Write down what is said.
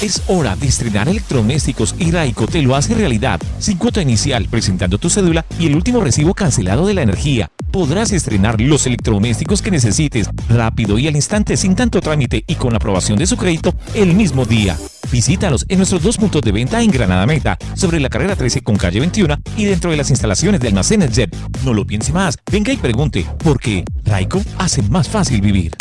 Es hora de estrenar electrodomésticos y Raico te lo hace realidad. Sin cuota inicial, presentando tu cédula y el último recibo cancelado de la energía. Podrás estrenar los electrodomésticos que necesites rápido y al instante sin tanto trámite y con la aprobación de su crédito el mismo día. Visítalos en nuestros dos puntos de venta en Granada Meta, sobre la carrera 13 con calle 21 y dentro de las instalaciones de almacenes Jet. No lo piense más, venga y pregunte, porque Raico hace más fácil vivir.